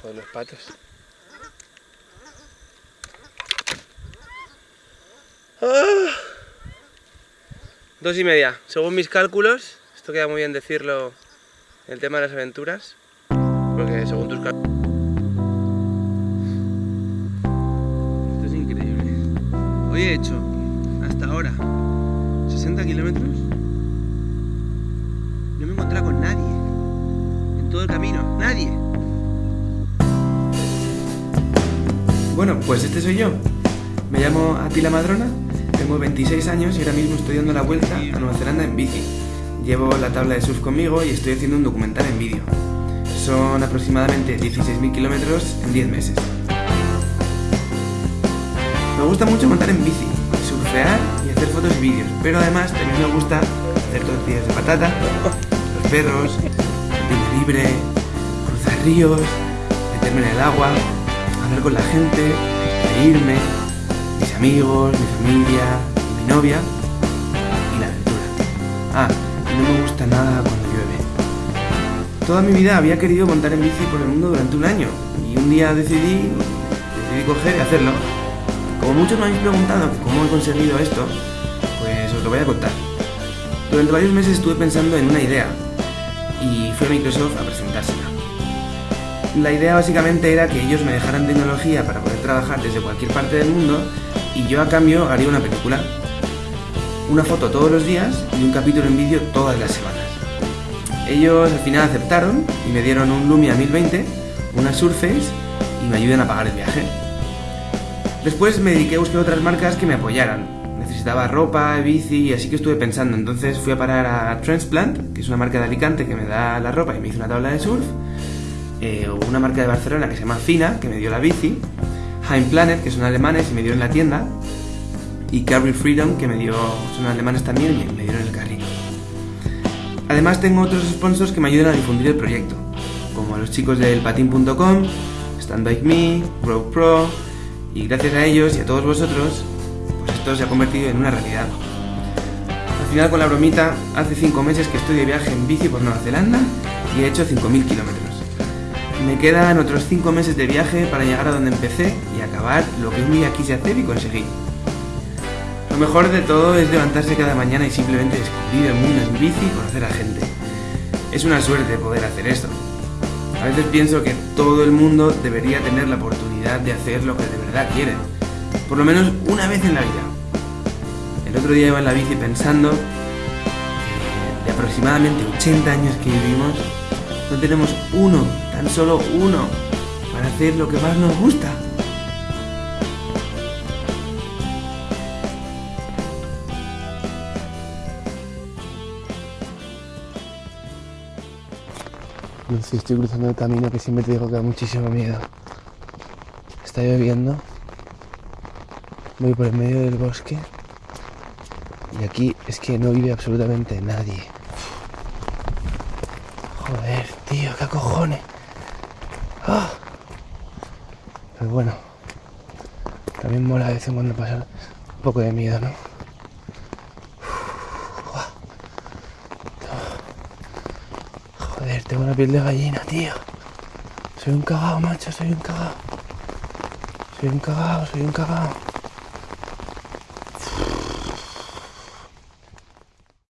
Joder, los patos. ¡Ah! Dos y media. Según mis cálculos, esto queda muy bien decirlo el tema de las aventuras, porque según tus cálculos... Esto es increíble. Hoy he hecho, hasta ahora, 60 kilómetros. No me he encontrado con nadie. En todo el camino. Nadie. Bueno, pues este soy yo. Me llamo Atila Madrona, tengo 26 años y ahora mismo estoy dando la vuelta a Nueva Zelanda en bici. Llevo la tabla de surf conmigo y estoy haciendo un documental en vídeo. Son aproximadamente 16.000 kilómetros en 10 meses. Me gusta mucho montar en bici, surfear y hacer fotos y vídeos, pero además también me gusta hacer tortillas de patata, los perros, el libre, cruzar ríos, meterme en el agua, hablar con la gente, reírme, mis amigos, mi familia, mi novia y la aventura. Ah, no me gusta nada cuando llueve. Toda mi vida había querido montar en bici por el mundo durante un año y un día decidí, decidí coger y hacerlo. Como muchos me habéis preguntado cómo he conseguido esto, pues os lo voy a contar. Durante varios meses estuve pensando en una idea y fui a Microsoft a presentársela. La idea básicamente era que ellos me dejaran tecnología para poder trabajar desde cualquier parte del mundo y yo a cambio haría una película. Una foto todos los días y un capítulo en vídeo todas las semanas. Ellos al final aceptaron y me dieron un Lumia 1020, una Surface y me ayudan a pagar el viaje. Después me dediqué a buscar otras marcas que me apoyaran. Necesitaba ropa, bici así que estuve pensando. Entonces fui a parar a Transplant, que es una marca de Alicante que me da la ropa y me hizo una tabla de surf eh, una marca de Barcelona que se llama Fina, que me dio la bici, Heim Planet, que son alemanes y me dieron la tienda, y Carry Freedom, que me dio, son alemanes también y me dieron el carril. Además tengo otros sponsors que me ayudan a difundir el proyecto, como los chicos del patin.com, Stand Me, Rogue Pro, y gracias a ellos y a todos vosotros, pues esto se ha convertido en una realidad. Al final con la bromita, hace 5 meses que estoy de viaje en bici por Nueva Zelanda y he hecho 5.000 kilómetros. Me quedan otros 5 meses de viaje para llegar a donde empecé y acabar lo que un día quise hacer y conseguí. Lo mejor de todo es levantarse cada mañana y simplemente descubrir el mundo en bici y conocer a gente. Es una suerte poder hacer esto. A veces pienso que todo el mundo debería tener la oportunidad de hacer lo que de verdad quiere. Por lo menos una vez en la vida. El otro día iba en la bici pensando que de aproximadamente 80 años que vivimos, no tenemos uno, tan solo uno, para hacer lo que más nos gusta. No sé, estoy cruzando el camino que siempre te digo que da muchísimo miedo. Está lloviendo. Voy por el medio del bosque. Y aquí es que no vive absolutamente nadie. Joder, tío, qué cojones. Ah. Pero bueno, también mola de vez en cuando pasar un poco de miedo, ¿no? Joder, tengo una piel de gallina, tío. Soy un cagao, macho, soy un cagao. Soy un cagao, soy un cagao.